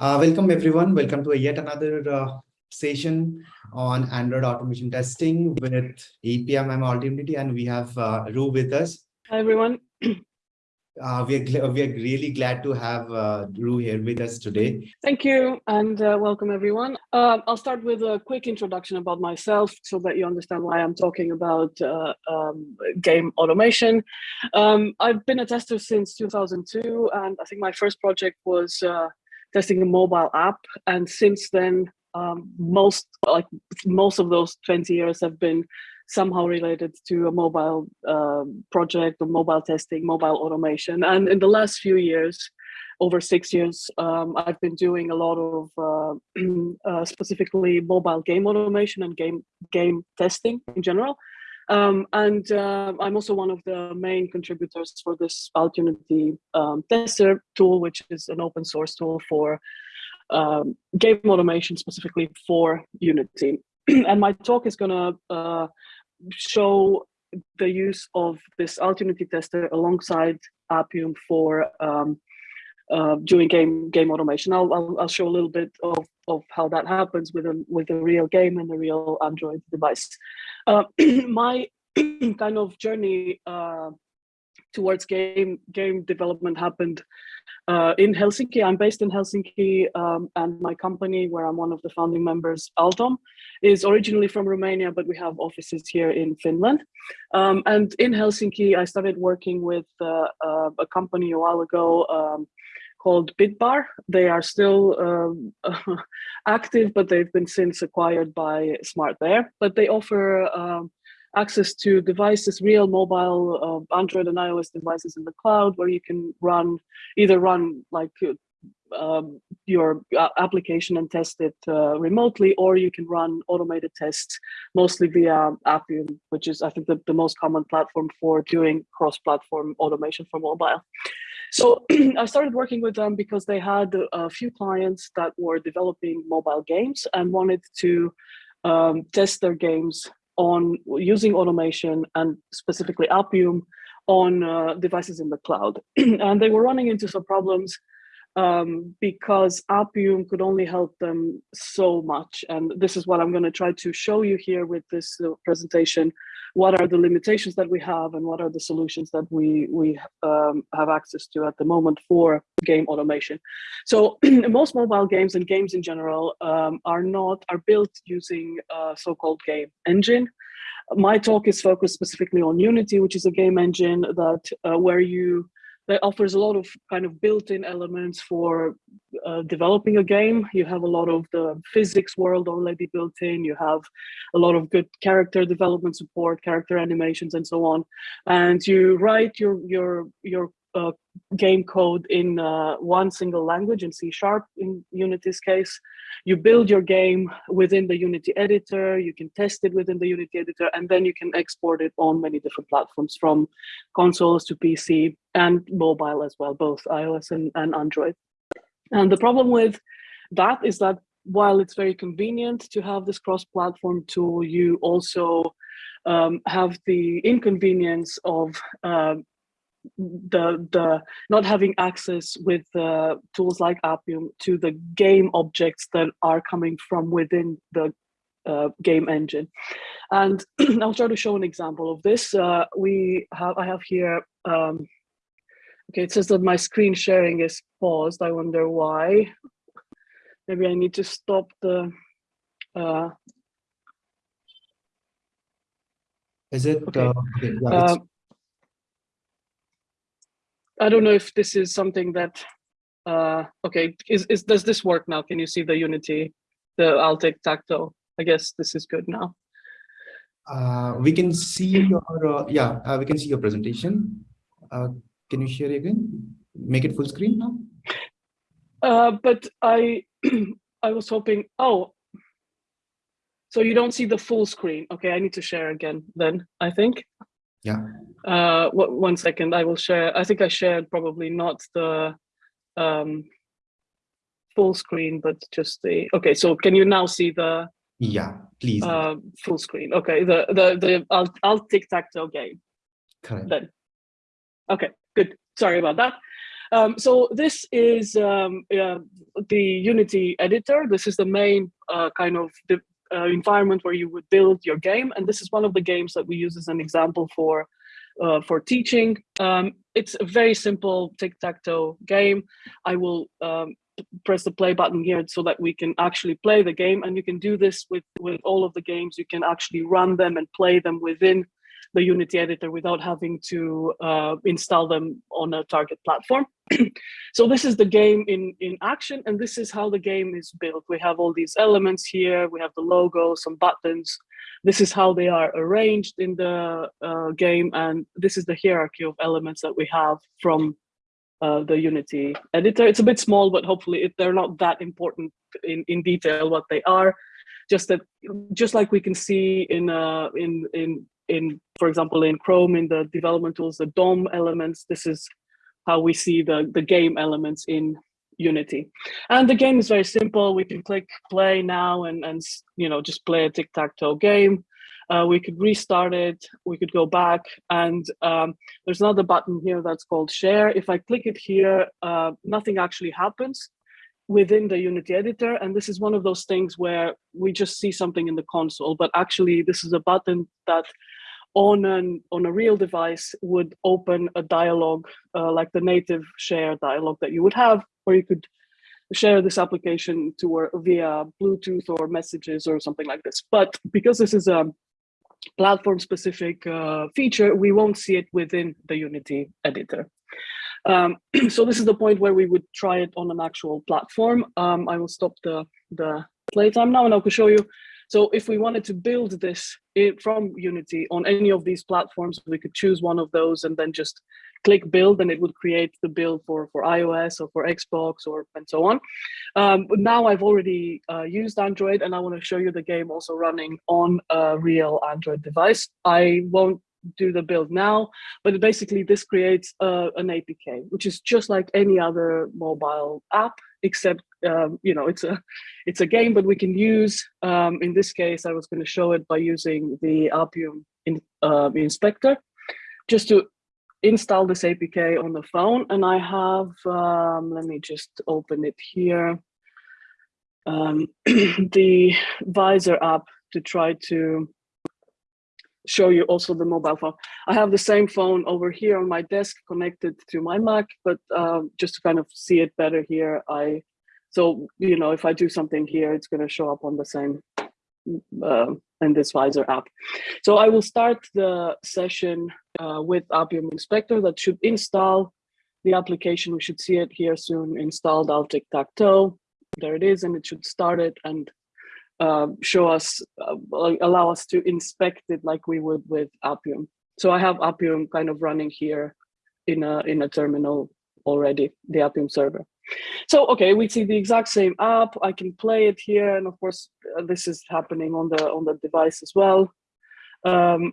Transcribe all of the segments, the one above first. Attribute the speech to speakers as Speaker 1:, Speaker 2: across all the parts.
Speaker 1: Uh, welcome everyone. Welcome to a yet another uh, session on Android automation testing with Appium and Altunity, and we have uh, Ru with us.
Speaker 2: Hi everyone.
Speaker 1: Uh, we are we are really glad to have uh, Ru here with us today.
Speaker 2: Thank you and uh, welcome everyone. Uh, I'll start with a quick introduction about myself so that you understand why I'm talking about uh, um, game automation. Um, I've been a tester since 2002 and I think my first project was uh, testing a mobile app and since then um, most like most of those 20 years have been somehow related to a mobile uh, project or mobile testing, mobile automation. And in the last few years, over six years, um, I've been doing a lot of uh, uh, specifically mobile game automation and game game testing in general. Um, and uh, I'm also one of the main contributors for this Altunity um, tester tool, which is an open source tool for um, game automation specifically for Unity. and my talk is going to uh, show the use of this Altunity tester alongside Appium for um, uh, doing game game automation. I'll, I'll, I'll show a little bit of of how that happens with a with a real game and a real Android device. Uh, my kind of journey uh, towards game game development happened uh, in Helsinki. I'm based in Helsinki um, and my company where I'm one of the founding members, Altom, is originally from Romania, but we have offices here in Finland. Um, and in Helsinki, I started working with uh, uh, a company a while ago um, called Bitbar. They are still um, active, but they've been since acquired by SmartBear. But they offer um, access to devices, real mobile uh, Android and iOS devices in the cloud where you can run, either run like um, your uh, application and test it uh, remotely, or you can run automated tests mostly via Appium, which is I think the, the most common platform for doing cross-platform automation for mobile. So I started working with them because they had a few clients that were developing mobile games and wanted to um, test their games on using automation and specifically Appium on uh, devices in the cloud. and they were running into some problems um, because Appium could only help them so much. And this is what I'm going to try to show you here with this presentation. What are the limitations that we have and what are the solutions that we, we um, have access to at the moment for game automation. So most mobile games and games in general um, are not, are built using a so-called game engine. My talk is focused specifically on Unity, which is a game engine that uh, where you that offers a lot of kind of built-in elements for uh, developing a game. You have a lot of the physics world already built in. You have a lot of good character development support, character animations, and so on. And you write your your your uh, game code in uh, one single language in C sharp in Unity's case. You build your game within the Unity editor, you can test it within the Unity editor, and then you can export it on many different platforms from consoles to PC and mobile as well, both iOS and, and Android. And the problem with that is that while it's very convenient to have this cross-platform tool, you also um, have the inconvenience of uh, the the not having access with uh, tools like Appium to the game objects that are coming from within the uh, game engine. And I'll try to show an example of this. Uh, we have I have here. Um, okay, it says that my screen sharing is paused. I wonder why. Maybe I need to stop the. Uh,
Speaker 1: is it?
Speaker 2: Okay.
Speaker 1: Uh, okay yeah,
Speaker 2: uh, I don't know if this is something that, uh, okay, is, is does this work now? Can you see the Unity, the Alt Tic-Tac-Toe? I guess this is good now.
Speaker 1: Uh, we can see your, uh, yeah, uh, we can see your presentation. Uh, can you share again? Make it full screen now?
Speaker 2: Uh, but I, I was hoping, oh, so you don't see the full screen. Okay, I need to share again then, I think.
Speaker 1: Yeah.
Speaker 2: Uh, one second, I will share. I think I shared probably not the um, full screen, but just the, okay, so can you now see the
Speaker 1: yeah, please.
Speaker 2: Uh, full screen. Okay, the the the I'll I'll tic tac toe game.
Speaker 1: Correct.
Speaker 2: Then. Okay, good. Sorry about that. Um, so this is um, uh, the Unity editor. This is the main uh, kind of the uh, environment where you would build your game. And this is one of the games that we use as an example for uh, for teaching. Um, it's a very simple tic-tac-toe game. I will um, press the play button here so that we can actually play the game. And you can do this with, with all of the games. You can actually run them and play them within the Unity editor without having to uh, install them on a target platform. so this is the game in, in action, and this is how the game is built. We have all these elements here. We have the logo, some buttons. This is how they are arranged in the uh, game, and this is the hierarchy of elements that we have from uh, the Unity editor. It's a bit small, but hopefully it, they're not that important in, in detail what they are. Just that, just like we can see in uh, in in in, for example, in Chrome, in the development tools, the DOM elements, this is how we see the, the game elements in Unity. And the game is very simple. We can click play now and, and you know, just play a tic-tac-toe game. Uh, we could restart it, we could go back, and um, there's another button here that's called share. If I click it here, uh, nothing actually happens within the Unity editor. And this is one of those things where we just see something in the console, but actually this is a button that on an on a real device would open a dialogue uh, like the native share dialogue that you would have, where you could share this application to or via Bluetooth or messages or something like this. But because this is a platform specific uh, feature, we won't see it within the Unity editor. Um, so this is the point where we would try it on an actual platform. Um, I will stop the, the playtime now and I will show you so if we wanted to build this from Unity on any of these platforms, we could choose one of those and then just click build and it would create the build for, for iOS or for Xbox or and so on. Um, but now I've already uh, used Android and I want to show you the game also running on a real Android device. I won't do the build now, but basically this creates uh, an APK, which is just like any other mobile app, except um, you know it's a it's a game, but we can use um, in this case I was going to show it by using the Appium in, uh, inspector, just to install this APK on the phone, and I have um, let me just open it here. Um, the Vysor app to try to show you also the mobile phone. I have the same phone over here on my desk connected to my Mac, but um, just to kind of see it better here, I, so, you know, if I do something here, it's gonna show up on the same, uh, in this Vysor app. So I will start the session uh, with Appium Inspector that should install the application. We should see it here soon, installed Alt Tic-Tac-Toe. There it is, and it should start it and uh, show us, uh, allow us to inspect it like we would with Appium. So I have Appium kind of running here in a, in a terminal already, the Appium server. So, okay, we see the exact same app. I can play it here. And of course, uh, this is happening on the on the device as well. Um,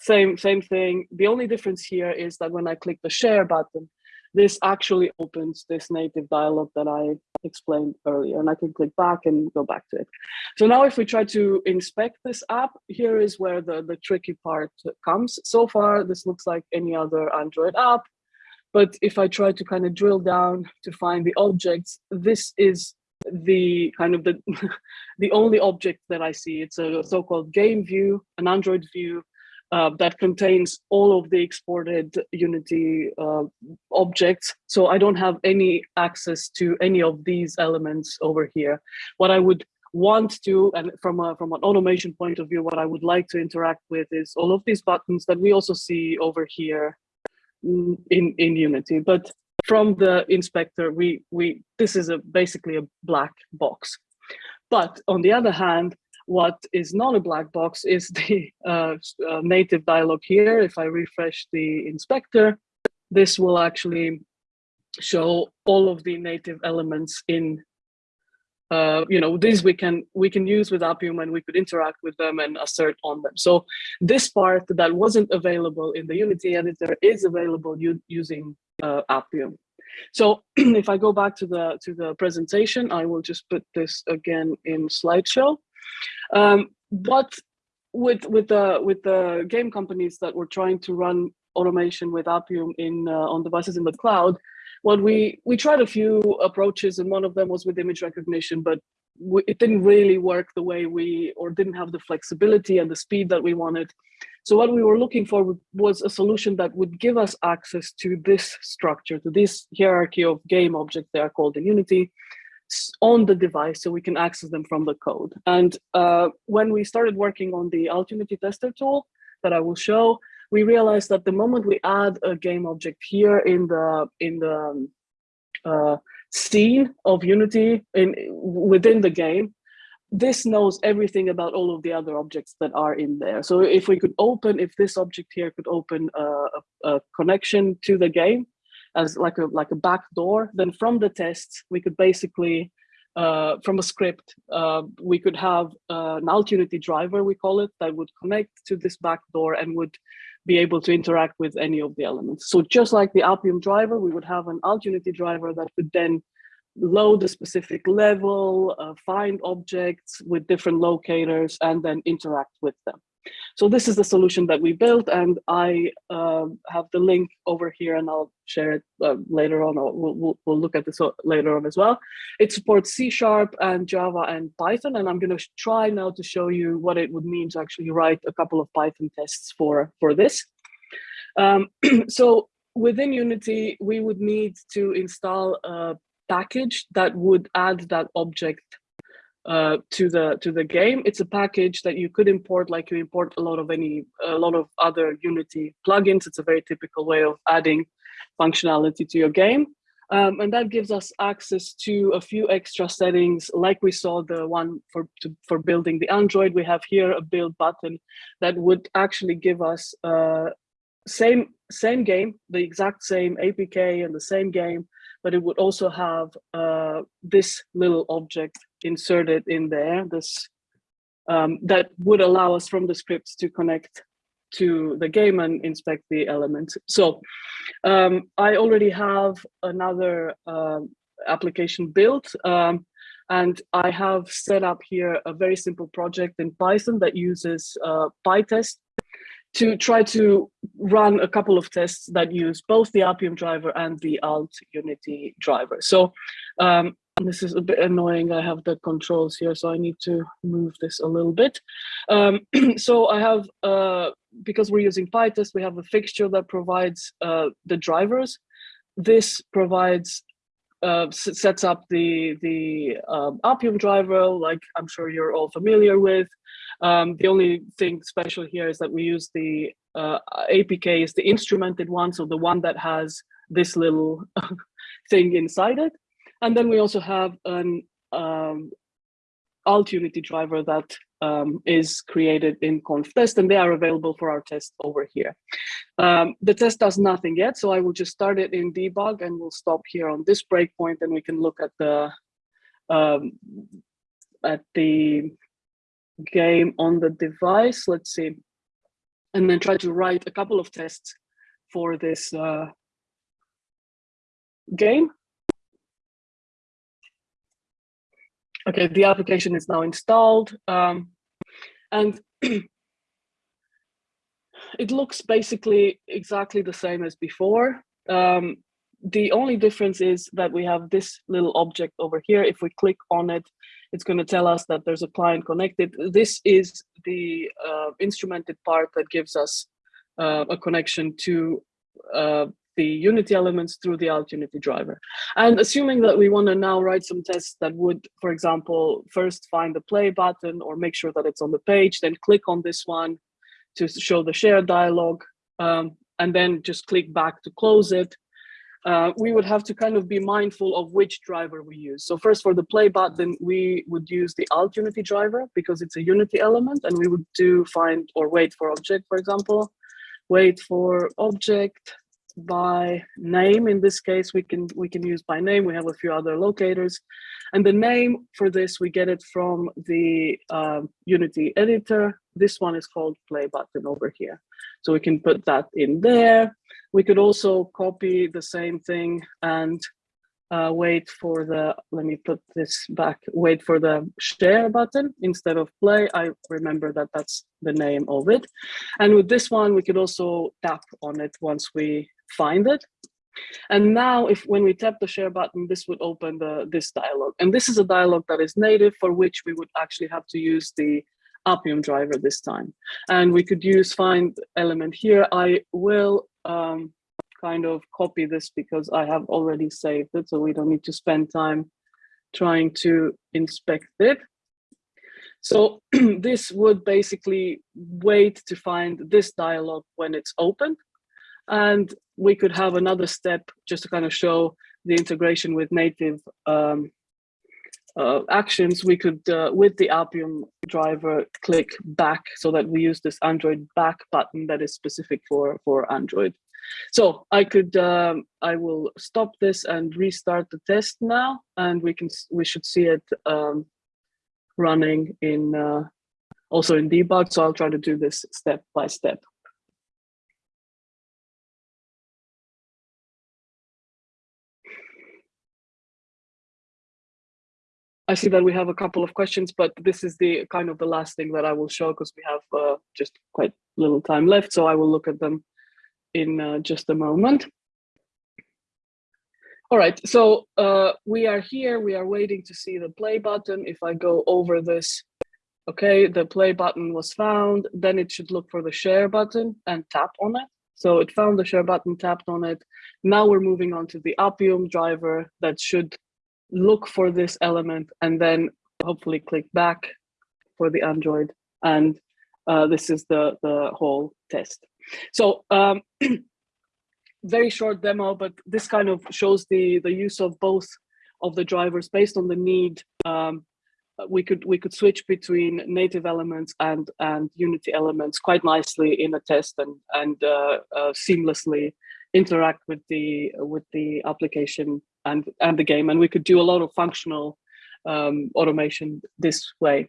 Speaker 2: same, same thing. The only difference here is that when I click the share button, this actually opens this native dialog that I explained earlier, and I can click back and go back to it. So now if we try to inspect this app, here is where the, the tricky part comes. So far, this looks like any other Android app, but if I try to kind of drill down to find the objects, this is the kind of the the only object that I see. It's a so-called game view, an Android view uh, that contains all of the exported Unity uh, objects. So I don't have any access to any of these elements over here. What I would want to, and from, a, from an automation point of view, what I would like to interact with is all of these buttons that we also see over here in, in Unity. But from the inspector, we, we this is a basically a black box. But on the other hand, what is not a black box is the uh, uh, native dialog here. If I refresh the inspector, this will actually show all of the native elements in uh, you know, these we can we can use with Appium and we could interact with them and assert on them. So this part that wasn't available in the Unity editor is available using uh, Appium. So if I go back to the to the presentation, I will just put this again in slideshow. Um, but with with the with the game companies that were trying to run automation with Appium in uh, on devices in the cloud, what we we tried a few approaches and one of them was with image recognition but it didn't really work the way we or didn't have the flexibility and the speed that we wanted so what we were looking for was a solution that would give us access to this structure to this hierarchy of game objects they are called in unity on the device so we can access them from the code. And uh, when we started working on the Altunity tester tool that i will show we realized that the moment we add a game object here in the in the um, uh, scene of Unity in within the game, this knows everything about all of the other objects that are in there. So if we could open, if this object here could open a, a, connection to the game as like a like a back door, then from the tests we could basically uh, from a script, uh, we could have uh, an Altunity driver, we call it, that would connect to this back door and would be able to interact with any of the elements. So just like the Appium driver, we would have an Altunity driver that could then load a specific level, uh, find objects with different locators, and then interact with them. So this is the solution that we built, and I uh, have the link over here, and I'll share it uh, later on, or we'll, we'll, we'll, look at this later on as well. It supports C Sharp and Java and Python, and I'm going to try now to show you what it would mean to actually write a couple of Python tests for, for this. Um, so within Unity, we would need to install a package that would add that object uh, to the to the game. It's a package that you could import, like you import a lot of any a lot of other Unity plugins. It's a very typical way of adding functionality to your game, um, and that gives us access to a few extra settings, like we saw the one for to, for building the Android. We have here a build button that would actually give us uh, same same game, the exact same APK and the same game, but it would also have uh, this little object inserted in there, this um, that would allow us from the scripts to connect to the game and inspect the elements. So um, I already have another uh, application built um, and I have set up here a very simple project in Python that uses uh, PyTest to try to run a couple of tests that use both the Appium driver and the Alt Unity driver. So um, this is a bit annoying. I have the controls here, so I need to move this a little bit. Um, so I have, uh, because we're using PyTest, we have a fixture that provides uh, the drivers. This provides uh, sets up the the um, Appium driver, like I'm sure you're all familiar with. Um, the only thing special here is that we use the uh, APK is the instrumented one, so the one that has this little thing inside it. And then we also have an um, alt unity driver that um, is created in conftest and they are available for our test over here. Um, the test does nothing yet, so I will just start it in debug and we'll stop here on this breakpoint and we can look at the um, at the game on the device. Let's see, and then try to write a couple of tests for this uh, game. Okay, the application is now installed. Um, and it looks basically exactly the same as before. Um, the only difference is that we have this little object over here. If we click on it, it's going to tell us that there's a client connected. This is the uh, instrumented part that gives us uh, a connection to uh, the Unity elements through the Alt Unity driver. And assuming that we want to now write some tests that would, for example, first find the play button or make sure that it's on the page, then click on this one to show the share dialog, um, and then just click back to close it. Uh, we would have to kind of be mindful of which driver we use. So first for the play button, we would use the alt unity driver because it's a unity element and we would do find or wait for object, for example, wait for object, by name. In this case, we can we can use by name. We have a few other locators. And the name for this, we get it from the uh, Unity editor. This one is called play button over here. So we can put that in there. We could also copy the same thing and uh, wait for the, let me put this back, wait for the share button instead of play. I remember that that's the name of it. And with this one, we could also tap on it once we find it. And now if when we tap the share button, this would open the this dialog. And this is a dialog that is native for which we would actually have to use the Appium driver this time. And we could use find element here. I will um, kind of copy this because I have already saved it. So we don't need to spend time trying to inspect it. So this would basically wait to find this dialog when it's open. And we could have another step just to kind of show the integration with native um, uh, actions. We could, uh, with the Appium driver, click back so that we use this Android back button that is specific for, for Android. So I could, um, I will stop this and restart the test now, and we can, we should see it um, running in, uh, also in debug. So I'll try to do this step by step. I see that we have a couple of questions, but this is the kind of the last thing that I will show because we have uh, just quite little time left. So I will look at them in uh, just a moment. All right, so uh, we are here. We are waiting to see the play button. If I go over this, okay, the play button was found. Then it should look for the share button and tap on it. So it found the share button, tapped on it. Now we're moving on to the Appium driver that should look for this element and then hopefully click back for the Android. And uh, this is the, the whole test. So um, very short demo, but this kind of shows the, the use of both of the drivers based on the need. Um, we could we could switch between native elements and and Unity elements quite nicely in a test and and uh, uh, seamlessly interact with the with the application and and the game and we could do a lot of functional um, automation this way.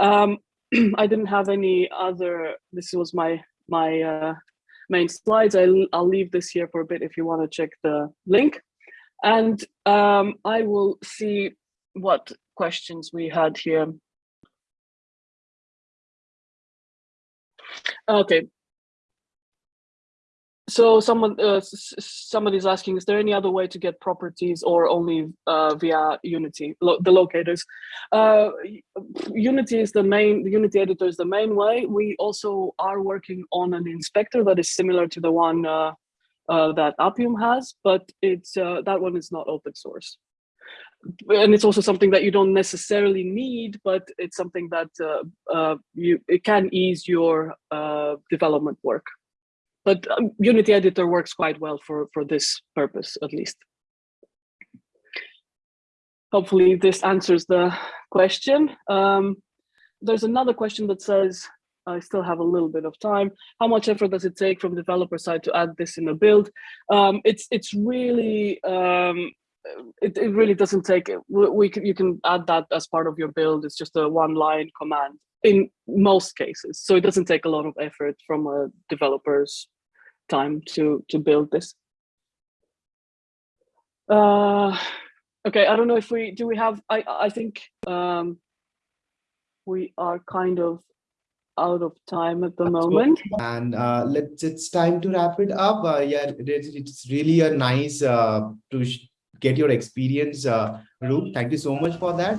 Speaker 2: Um, i didn't have any other this was my my uh, main slides. I'll, I'll leave this here for a bit if you want to check the link. And um, i will see what questions we had here. Okay so someone uh, somebody's asking, is there any other way to get properties or only uh, via Unity, lo the locators? Uh, Unity is the main, the Unity editor is the main way. We also are working on an inspector that is similar to the one uh, uh, that Appium has, but it's uh, that one is not open source. And it's also something that you don't necessarily need, but it's something that you it can ease your development work but um, Unity Editor works quite well for, for this purpose, at least. Hopefully this answers the question. Um, there's another question that says, I still have a little bit of time. How much effort does it take from developer side to add this in a build? Um, it's it's really um, it, it really doesn't take we, can you can add that as part of your build. It's just a one line command in most cases, so it doesn't take a lot of effort from a developer's time to to build this. Uh, okay, I don't know if we do we have. I I think um, we are kind of out of time at the moment.
Speaker 1: And uh, let's it's time to wrap it up. Uh, yeah, it, it's really a nice uh, to get your experience, uh, Thank you so much for that.